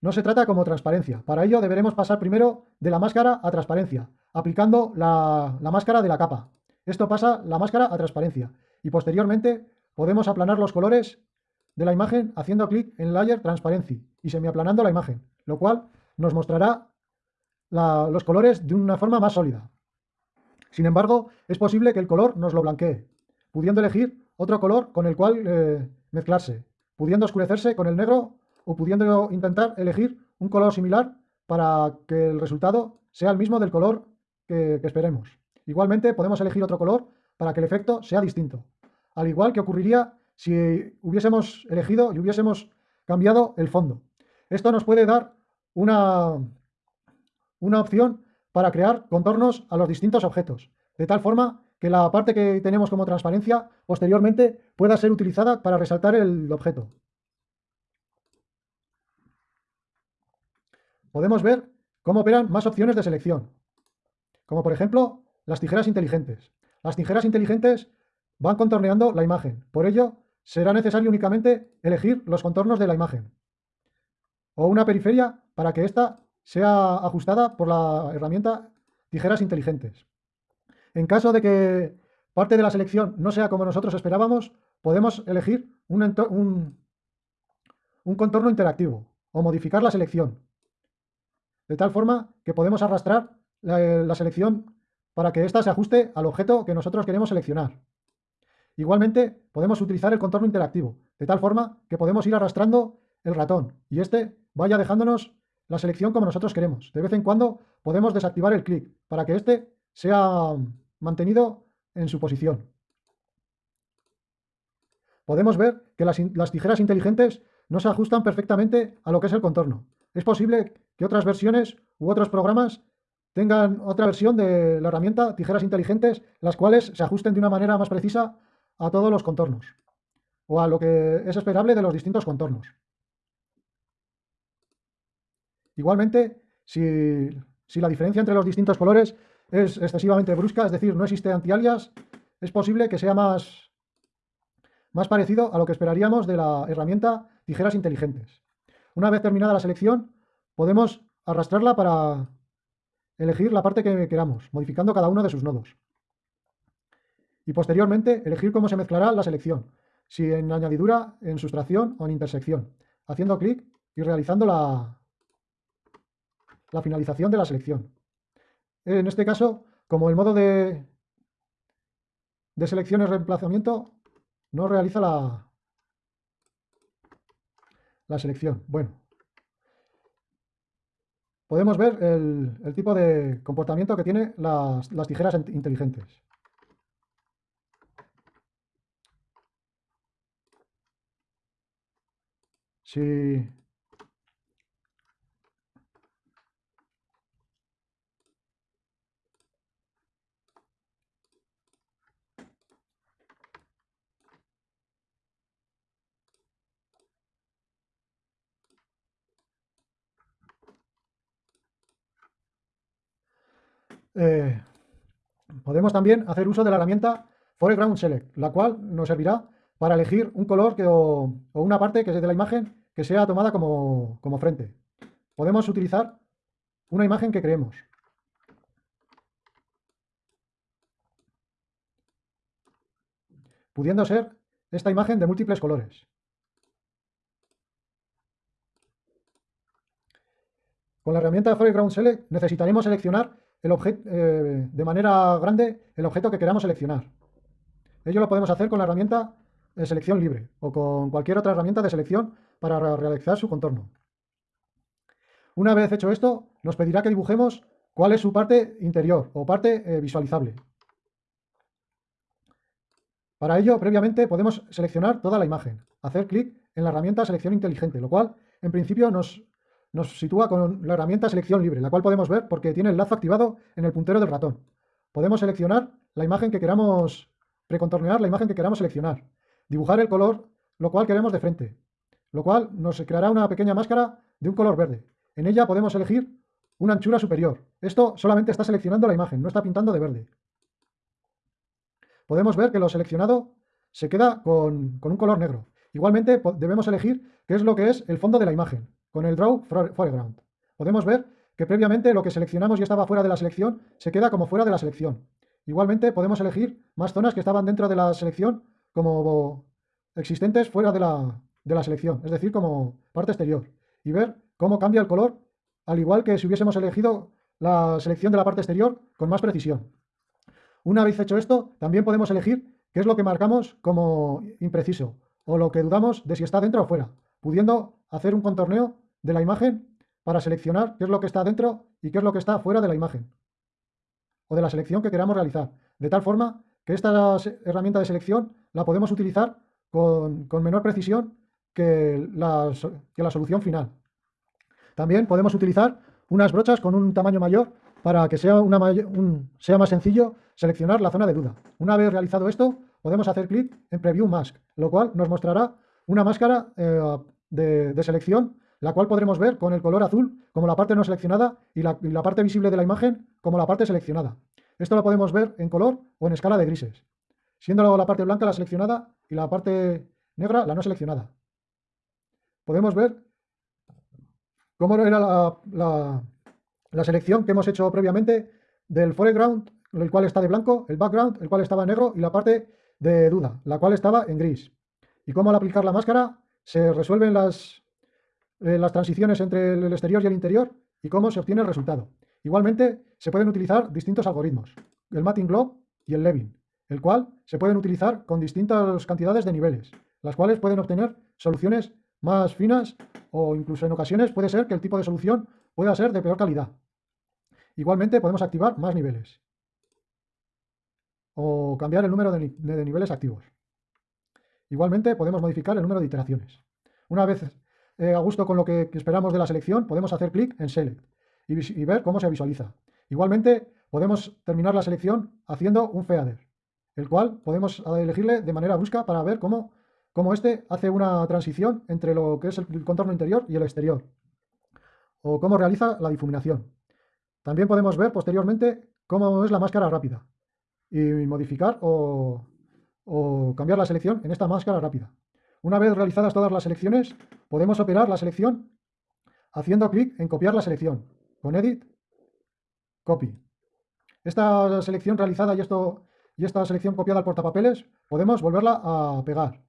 no se trata como transparencia. Para ello deberemos pasar primero de la máscara a transparencia, aplicando la, máscara de la capa. Esto pasa la máscara a transparencia. Y posteriormente podemos aplanar los colores de la imagen haciendo clic en Layer Transparency y semiaplanando la imagen, lo cual nos mostrará los colores de una forma más sólida. Sin embargo, es posible que el color nos lo blanquee, pudiendo elegir otro color con el cual eh, mezclarse, pudiendo oscurecerse con el negro o pudiendo intentar elegir un color similar para que el resultado sea el mismo del color que, esperemos. Igualmente podemos elegir otro color para que el efecto sea distinto. Al igual que ocurriría si hubiésemos elegido y hubiésemos cambiado el fondo. Esto nos puede dar una, una opción para crear contornos a los distintos objetos, de tal forma que la parte que tenemos como transparencia posteriormente pueda ser utilizada para resaltar el objeto. Podemos ver cómo operan más opciones de selección, como por ejemplo las tijeras inteligentes. Las tijeras inteligentes van contorneando la imagen, por ello será necesario únicamente elegir los contornos de la imagen o una periferia para que ésta sea ajustada por la herramienta tijeras inteligentes. En caso de que parte de la selección no sea como nosotros esperábamos, podemos elegir un, contorno interactivo o modificar la selección. De tal forma que podemos arrastrar la, selección para que ésta se ajuste al objeto que nosotros queremos seleccionar. Igualmente, podemos utilizar el contorno interactivo, de tal forma que podemos ir arrastrando el ratón y este vaya dejándonos la selección como nosotros queremos. De vez en cuando podemos desactivar el clic para que éste sea mantenido en su posición. Podemos ver que las, las tijeras inteligentes no se ajustan perfectamente a lo que es el contorno. Es posible que otras versiones u otros programas tengan otra versión de la herramienta tijeras inteligentes, las cuales se ajusten de una manera más precisa a todos los contornos o a lo que es esperable de los distintos contornos. Igualmente, si, la diferencia entre los distintos colores es excesivamente brusca, es decir, no existe antialias, es posible que sea más, más parecido a lo que esperaríamos de la herramienta tijeras inteligentes. Una vez terminada la selección, podemos arrastrarla para elegir la parte que queramos, modificando cada uno de sus nodos. Y posteriormente, elegir cómo se mezclará la selección, si en añadidura, en sustracción o en intersección, haciendo clic y realizando la, la finalización de la selección. En este caso, como el modo de, de selección y reemplazamiento no realiza la, la selección. Bueno, podemos ver el, tipo de comportamiento que tiene las, las tijeras inteligentes. Si Eh, podemos también hacer uso de la herramienta Foreground Select, la cual nos servirá para elegir un color que, o, una parte que de la imagen que sea tomada como, como frente. Podemos utilizar una imagen que creemos. Pudiendo ser esta imagen de múltiples colores. Con la herramienta Foreground Select necesitaremos seleccionar el eh, de manera grande el objeto que queramos seleccionar. Ello lo podemos hacer con la herramienta de selección libre o con cualquier otra herramienta de selección para realizar su contorno. Una vez hecho esto, nos pedirá que dibujemos cuál es su parte interior o parte eh, visualizable. Para ello, previamente podemos seleccionar toda la imagen, hacer clic en la herramienta selección inteligente, lo cual en principio nos nos sitúa con la herramienta selección libre, la cual podemos ver porque tiene el lazo activado en el puntero del ratón. Podemos seleccionar la imagen que queramos, precontornear la imagen que queramos seleccionar, dibujar el color, lo cual queremos de frente, lo cual nos creará una pequeña máscara de un color verde. En ella podemos elegir una anchura superior. Esto solamente está seleccionando la imagen, no está pintando de verde. Podemos ver que lo seleccionado se queda con, un color negro. Igualmente debemos elegir qué es lo que es el fondo de la imagen con el Draw Foreground. Podemos ver que previamente lo que seleccionamos y estaba fuera de la selección se queda como fuera de la selección. Igualmente podemos elegir más zonas que estaban dentro de la selección como existentes fuera de la, de la selección, es decir, como parte exterior. Y ver cómo cambia el color, al igual que si hubiésemos elegido la selección de la parte exterior con más precisión. Una vez hecho esto, también podemos elegir qué es lo que marcamos como impreciso o lo que dudamos de si está dentro o fuera, pudiendo hacer un contorneo de la imagen para seleccionar qué es lo que está dentro y qué es lo que está fuera de la imagen o de la selección que queramos realizar. De tal forma que esta herramienta de selección la podemos utilizar con, menor precisión que la, que la solución final. También podemos utilizar unas brochas con un tamaño mayor para que sea, una sea más sencillo seleccionar la zona de duda. Una vez realizado esto, podemos hacer clic en Preview Mask, lo cual nos mostrará una máscara eh, de, selección, la cual podremos ver con el color azul como la parte no seleccionada y la, parte visible de la imagen como la parte seleccionada. Esto lo podemos ver en color o en escala de grises, siendo la parte blanca la seleccionada y la parte negra la no seleccionada. Podemos ver cómo era la, la selección que hemos hecho previamente del foreground, el cual está de blanco, el background, el cual estaba en negro, y la parte de duda, la cual estaba en gris. Y cómo al aplicar la máscara se resuelven las, eh, las transiciones entre el exterior y el interior y cómo se obtiene el resultado. Igualmente, se pueden utilizar distintos algoritmos, el Matting Globe y el Levin, el cual se pueden utilizar con distintas cantidades de niveles, las cuales pueden obtener soluciones más finas o incluso en ocasiones puede ser que el tipo de solución pueda ser de peor calidad. Igualmente podemos activar más niveles o cambiar el número de, niveles activos. Igualmente podemos modificar el número de iteraciones. Una vez eh, a gusto con lo que esperamos de la selección, podemos hacer clic en Select y, ver cómo se visualiza. Igualmente podemos terminar la selección haciendo un feather, el cual podemos elegirle de manera brusca para ver cómo, cómo este hace una transición entre lo que es el contorno interior y el exterior, o cómo realiza la difuminación. También podemos ver posteriormente cómo es la máscara rápida y modificar o, cambiar la selección en esta máscara rápida. Una vez realizadas todas las selecciones, podemos operar la selección haciendo clic en copiar la selección con Edit, Copy. Esta selección realizada y, esta selección copiada al portapapeles podemos volverla a pegar,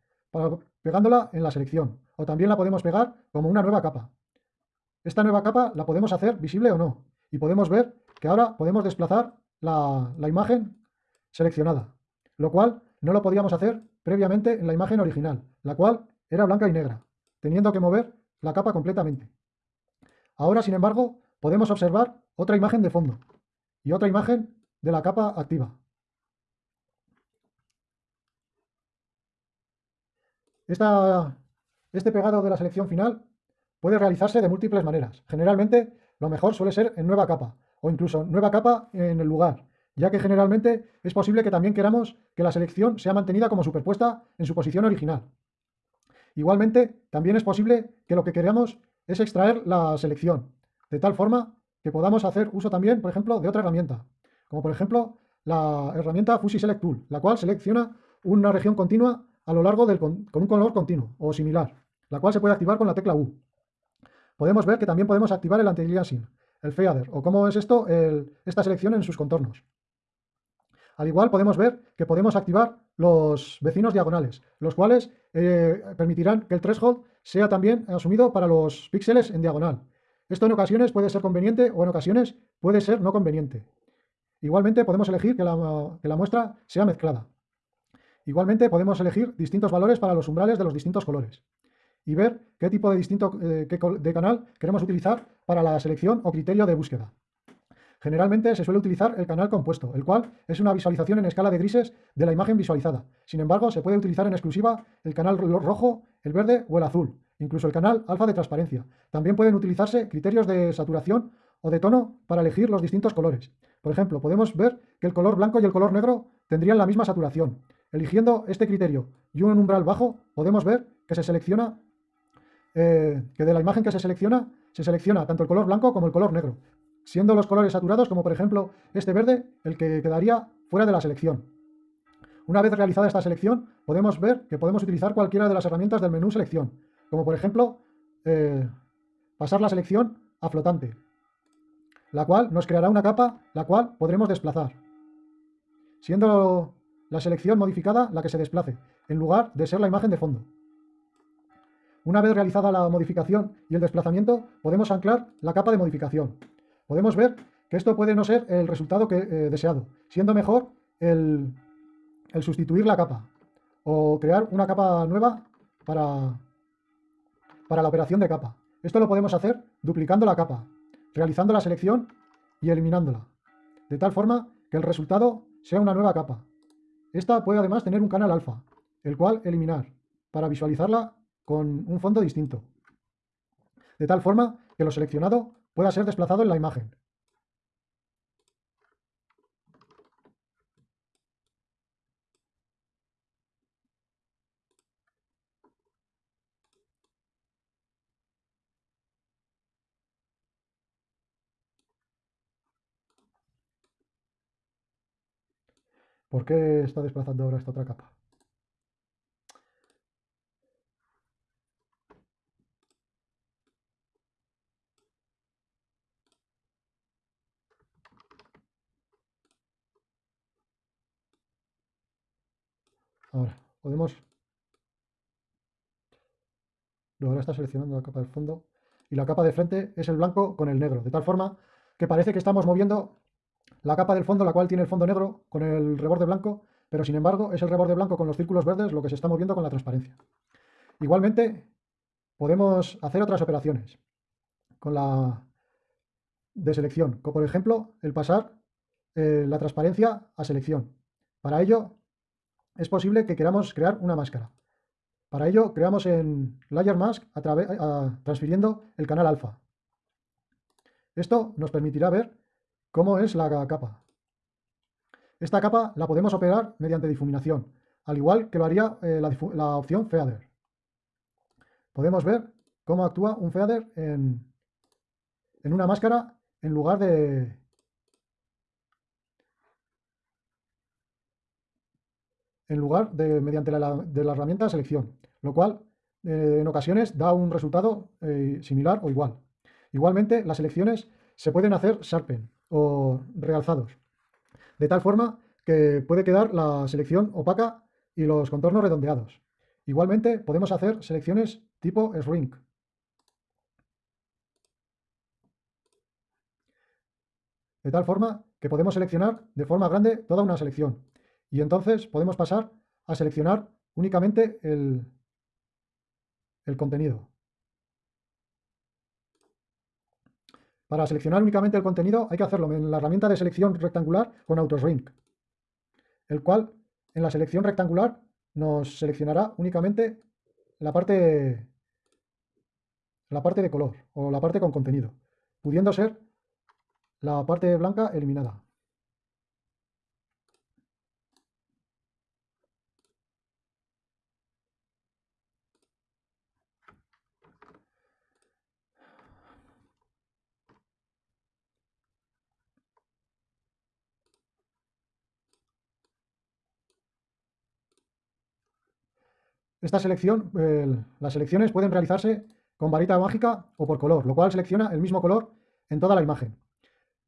pegándola en la selección. O también la podemos pegar como una nueva capa. Esta nueva capa la podemos hacer visible o no. Y podemos ver que ahora podemos desplazar la, imagen seleccionada, lo cual no lo podíamos hacer previamente en la imagen original, la cual era blanca y negra, teniendo que mover la capa completamente. Ahora, sin embargo, podemos observar otra imagen de fondo y otra imagen de la capa activa. este pegado de la selección final puede realizarse de múltiples maneras. Generalmente lo mejor suele ser en nueva capa o incluso nueva capa en el lugar, ya que generalmente es posible que también queramos que la selección sea mantenida como superpuesta en su posición original. Igualmente, también es posible que lo que queramos es extraer la selección, de tal forma que podamos hacer uso también, por ejemplo, de otra herramienta, como por ejemplo la herramienta Fuzzy Select Tool, la cual selecciona una región continua a lo largo del con un color continuo o similar, la cual se puede activar con la tecla U podemos ver que también podemos activar el anti-aliasing, el feather, o cómo es esto, esta selección en sus contornos. Al igual podemos ver que podemos activar los vecinos diagonales, los cuales eh, permitirán que el threshold sea también asumido para los píxeles en diagonal. Esto en ocasiones puede ser conveniente o en ocasiones puede ser no conveniente. Igualmente podemos elegir que la, muestra sea mezclada. Igualmente podemos elegir distintos valores para los umbrales de los distintos colores y ver qué tipo de distinto eh, de canal queremos utilizar para la selección o criterio de búsqueda. Generalmente se suele utilizar el canal compuesto, el cual es una visualización en escala de grises de la imagen visualizada. Sin embargo, se puede utilizar en exclusiva el canal rojo, el verde o el azul, incluso el canal alfa de transparencia. También pueden utilizarse criterios de saturación o de tono para elegir los distintos colores. Por ejemplo, podemos ver que el color blanco y el color negro tendrían la misma saturación. Eligiendo este criterio y un umbral bajo, podemos ver que se selecciona eh, que de la imagen que se selecciona, se selecciona tanto el color blanco como el color negro, siendo los colores saturados, como por ejemplo este verde, el que quedaría fuera de la selección. Una vez realizada esta selección, podemos ver que podemos utilizar cualquiera de las herramientas del menú selección, como por ejemplo eh, pasar la selección a flotante, la cual nos creará una capa la cual podremos desplazar, siendo la selección modificada la que se desplace, en lugar de ser la imagen de fondo. Una vez realizada la modificación y el desplazamiento, podemos anclar la capa de modificación. Podemos ver que esto puede no ser el resultado eh, deseado, siendo mejor el, sustituir la capa o crear una capa nueva para, para la operación de capa. Esto lo podemos hacer duplicando la capa, realizando la selección y eliminándola, de tal forma que el resultado sea una nueva capa. Esta puede además tener un canal alfa, el cual eliminar, para visualizarla con un fondo distinto, de tal forma que lo seleccionado pueda ser desplazado en la imagen. ¿Por qué está desplazando ahora esta otra capa? Ahora, podemos... ahora está seleccionando la capa del fondo y la capa de frente es el blanco con el negro, de tal forma que parece que estamos moviendo la capa del fondo, la cual tiene el fondo negro con el reborde blanco, pero sin embargo es el reborde blanco con los círculos verdes lo que se está moviendo con la transparencia. Igualmente, podemos hacer otras operaciones con la de selección, como por ejemplo el pasar eh, la transparencia a selección. Para ello es posible que queramos crear una máscara. Para ello creamos en Layer Mask transfiriendo el canal alfa. Esto nos permitirá ver cómo es la capa. Esta capa la podemos operar mediante difuminación, al igual que lo haría eh, la, opción Feather. Podemos ver cómo actúa un Feather en, en una máscara en lugar de, en lugar de mediante la, de la herramienta selección, lo cual eh, en ocasiones da un resultado eh, similar o igual. Igualmente, las selecciones se pueden hacer sharpen o realzados, de tal forma que puede quedar la selección opaca y los contornos redondeados. Igualmente, podemos hacer selecciones tipo shrink. De tal forma que podemos seleccionar de forma grande toda una selección, y entonces podemos pasar a seleccionar únicamente el, contenido. Para seleccionar únicamente el contenido hay que hacerlo en la herramienta de selección rectangular con AutoShrink, el cual en la selección rectangular nos seleccionará únicamente la parte, la parte de color o la parte con contenido, pudiendo ser la parte blanca eliminada. Esta selección, las selecciones pueden realizarse con varita mágica o por color, lo cual selecciona el mismo color en toda la imagen.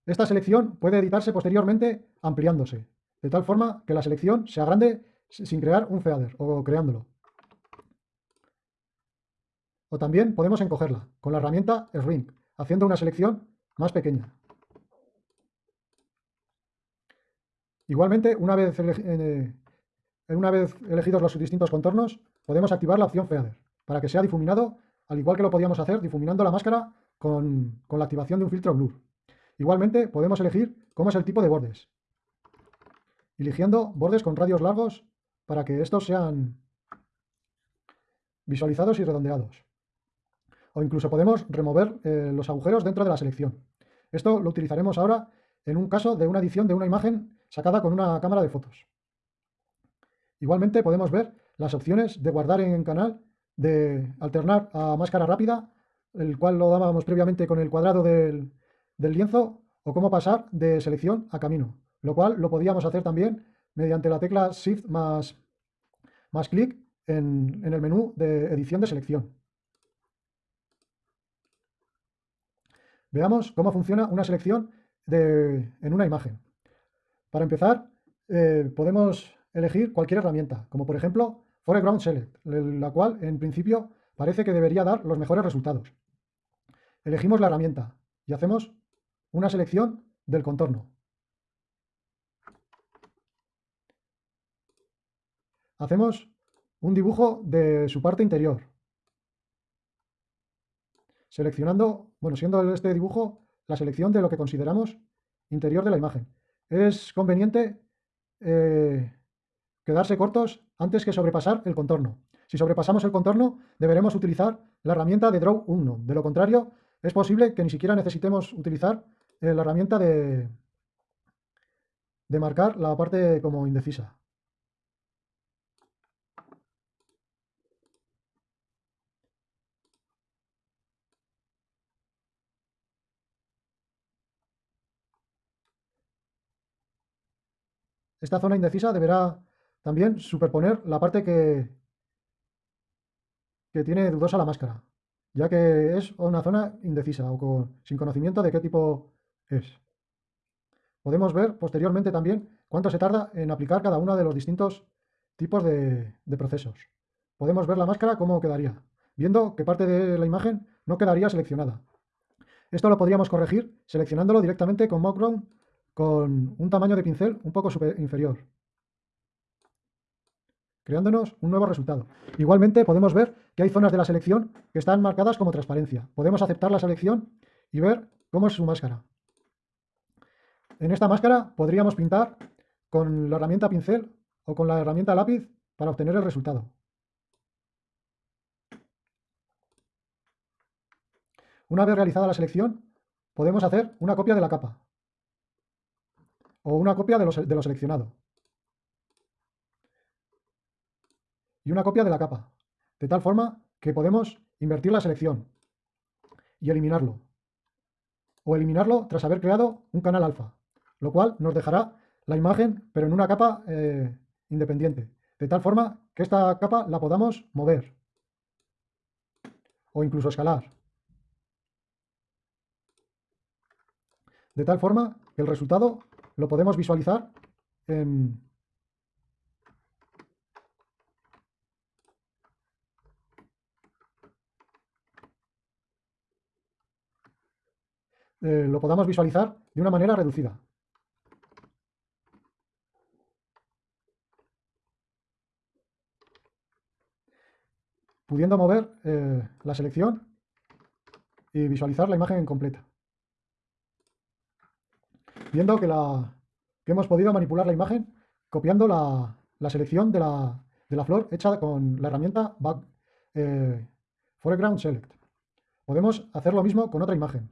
Esta selección puede editarse posteriormente ampliándose, de tal forma que la selección se agrande sin crear un feather o creándolo. O también podemos encogerla con la herramienta Shrink, haciendo una selección más pequeña. Igualmente, una vez, eh, una vez elegidos los distintos contornos, podemos activar la opción Feather para que sea difuminado, al igual que lo podíamos hacer difuminando la máscara con, la activación de un filtro Blur. Igualmente podemos elegir cómo es el tipo de bordes, eligiendo bordes con radios largos para que estos sean visualizados y redondeados. O incluso podemos remover eh, los agujeros dentro de la selección. Esto lo utilizaremos ahora en un caso de una edición de una imagen sacada con una cámara de fotos. Igualmente podemos ver las opciones de guardar en canal, de alternar a máscara rápida, el cual lo dábamos previamente con el cuadrado del, lienzo, o cómo pasar de selección a camino, lo cual lo podíamos hacer también mediante la tecla Shift más, más clic en, el menú de edición de selección. Veamos cómo funciona una selección en una imagen. Para empezar, eh, podemos elegir cualquier herramienta, como por ejemplo Foreground Select, la cual en principio parece que debería dar los mejores resultados. Elegimos la herramienta y hacemos una selección del contorno. Hacemos un dibujo de su parte interior. Seleccionando, bueno, siendo este dibujo la selección de lo que consideramos interior de la imagen. Es conveniente eh, quedarse cortos antes que sobrepasar el contorno. Si sobrepasamos el contorno, deberemos utilizar la herramienta de Draw 1. De lo contrario, es posible que ni siquiera necesitemos utilizar eh, la herramienta de, de marcar la parte como indecisa. Esta zona indecisa deberá también superponer la parte que, que tiene dudosa la máscara, ya que es una zona indecisa o sin conocimiento de qué tipo es. Podemos ver posteriormente también cuánto se tarda en aplicar cada uno de los distintos tipos de, procesos. Podemos ver la máscara cómo quedaría, viendo que parte de la imagen no quedaría seleccionada. Esto lo podríamos corregir seleccionándolo directamente con Mockground con un tamaño de pincel un poco inferior creándonos un nuevo resultado. Igualmente podemos ver que hay zonas de la selección que están marcadas como transparencia. Podemos aceptar la selección y ver cómo es su máscara. En esta máscara podríamos pintar con la herramienta pincel o con la herramienta lápiz para obtener el resultado. Una vez realizada la selección, podemos hacer una copia de la capa o una copia de lo, seleccionado y una copia de la capa, de tal forma que podemos invertir la selección y eliminarlo o eliminarlo tras haber creado un canal alfa, lo cual nos dejará la imagen pero en una capa eh, independiente, de tal forma que esta capa la podamos mover o incluso escalar. de tal forma que el resultado lo podemos visualizar en, eh, lo podamos visualizar de una manera reducida. pudiendo mover eh, la selección y visualizar la imagen completa viendo que, la, que hemos podido manipular la imagen copiando la, selección de la, flor hecha con la herramienta Back, eh, Foreground Select. Podemos hacer lo mismo con otra imagen.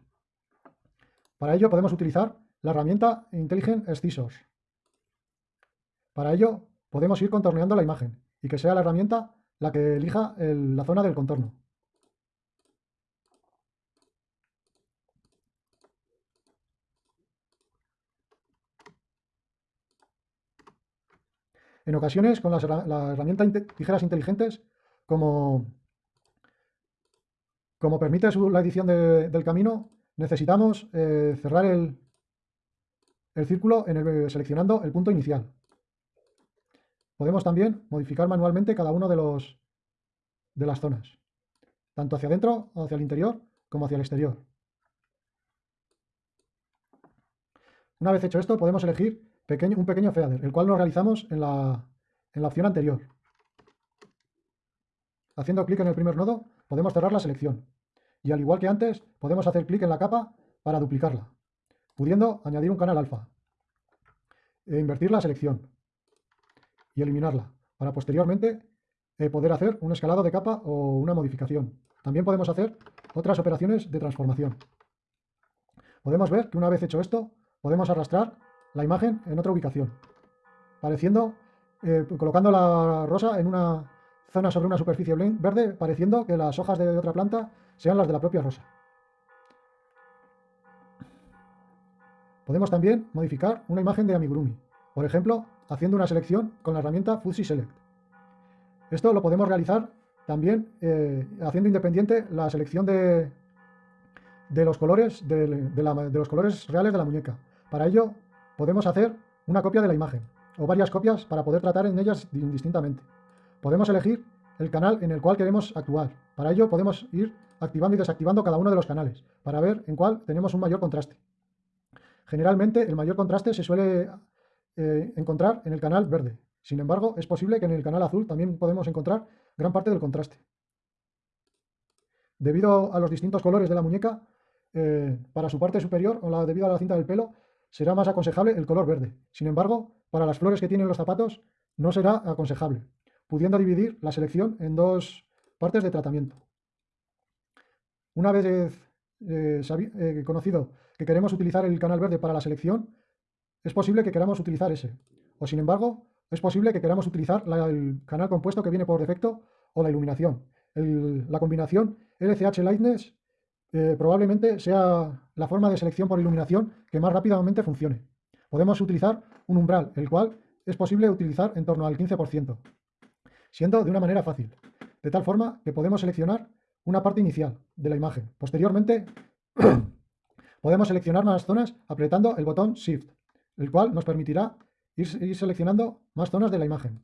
Para ello podemos utilizar la herramienta Intelligent Scissors. Para ello podemos ir contorneando la imagen y que sea la herramienta la que elija la zona del contorno. En ocasiones, con la herramienta tijeras inteligentes, como, como permite la edición del camino, necesitamos eh, cerrar el, círculo en seleccionando el punto inicial. Podemos también modificar manualmente cada uno de, las zonas, tanto hacia adentro, hacia el interior, como hacia el exterior. Una vez hecho esto, podemos elegir un pequeño feather, el cual lo realizamos en la opción anterior. Haciendo clic en el primer nodo, podemos cerrar la selección. Y al igual que antes, podemos hacer clic en la capa para duplicarla, pudiendo añadir un canal alfa, e invertir la selección y eliminarla, para posteriormente eh, poder hacer un escalado de capa o una modificación. También podemos hacer otras operaciones de transformación. Podemos ver que una vez hecho esto, podemos arrastrar la imagen en otra ubicación, pareciendo, eh, colocando la rosa en una zona sobre una superficie verde, pareciendo que las hojas de otra planta sean las de la propia rosa. Podemos también modificar una imagen de amigurumi, por ejemplo, haciendo una selección con la herramienta Fuzzy Select. Esto lo podemos realizar también eh, haciendo independiente la selección de, de los colores de los colores reales de la muñeca. Para ello Podemos hacer una copia de la imagen o varias copias para poder tratar en ellas indistintamente. Podemos elegir el canal en el cual queremos actuar. Para ello podemos ir activando y desactivando cada uno de los canales para ver en cuál tenemos un mayor contraste. Generalmente el mayor contraste se suele eh, encontrar en el canal verde. Sin embargo, es posible que en el canal azul también podemos encontrar gran parte del contraste. Debido a los distintos colores de la muñeca, eh, para su parte superior o la, debido a la cinta del pelo, será más aconsejable el color verde. Sin embargo, para las flores que tienen los zapatos no será aconsejable, pudiendo dividir la selección en dos partes de tratamiento. Una vez eh, eh, conocido que queremos utilizar el canal verde para la selección, es posible que queramos utilizar ese. O sin embargo, es posible que queramos utilizar el canal compuesto que viene por defecto o la iluminación. la combinación LCH Lightness eh, probablemente sea la forma de selección por iluminación que más rápidamente funcione. Podemos utilizar un umbral, el cual es posible utilizar en torno al 15%, siendo de una manera fácil, de tal forma que podemos seleccionar una parte inicial de la imagen. Posteriormente, podemos seleccionar más zonas apretando el botón Shift, el cual nos permitirá ir, seleccionando más zonas de la imagen.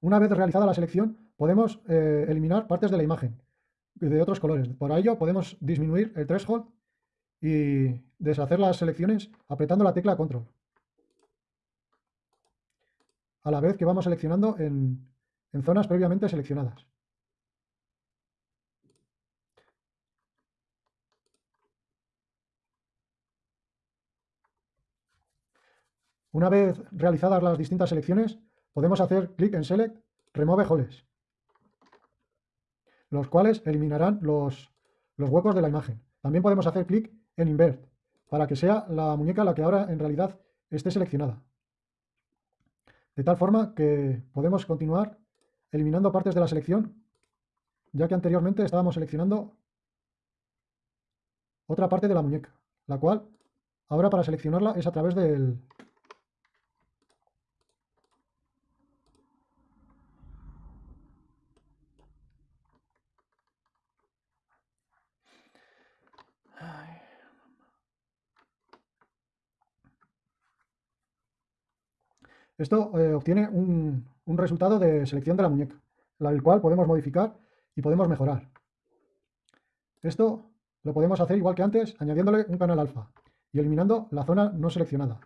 Una vez realizada la selección, podemos eh, eliminar partes de la imagen, de otros colores. Por ello podemos disminuir el threshold y deshacer las selecciones apretando la tecla control. A la vez que vamos seleccionando en, zonas previamente seleccionadas. Una vez realizadas las distintas selecciones, podemos hacer clic en Select, Remove Holes, los cuales eliminarán los huecos de la imagen. También podemos hacer clic en Invert, para que sea la muñeca la que ahora en realidad esté seleccionada. De tal forma que podemos continuar eliminando partes de la selección, ya que anteriormente estábamos seleccionando otra parte de la muñeca, la cual ahora para seleccionarla es a través del, Esto eh, obtiene un, resultado de selección de la muñeca, el cual podemos modificar y podemos mejorar. Esto lo podemos hacer igual que antes, añadiéndole un canal alfa y eliminando la zona no seleccionada,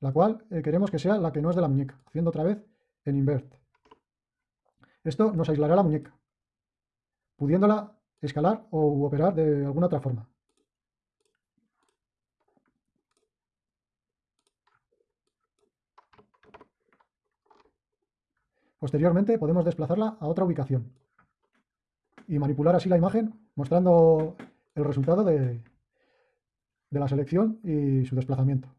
la cual eh, queremos que sea la que no es de la muñeca, haciendo otra vez en invert. Esto nos aislará la muñeca, pudiéndola escalar o operar de alguna otra forma. Posteriormente podemos desplazarla a otra ubicación y manipular así la imagen mostrando el resultado de, de la selección y su desplazamiento.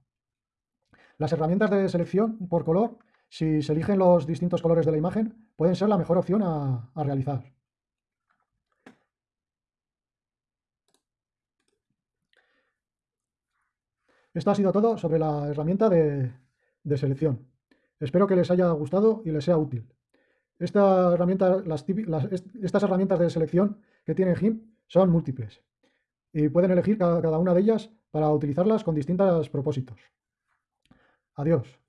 Las herramientas de selección por color, si se eligen los distintos colores de la imagen, pueden ser la mejor opción a, realizar. Esto ha sido todo sobre la herramienta de selección. Espero que les haya gustado y les sea útil. Esta herramienta, estas herramientas de selección que tiene GIMP son múltiples y pueden elegir cada una de ellas para utilizarlas con distintos propósitos. Adiós.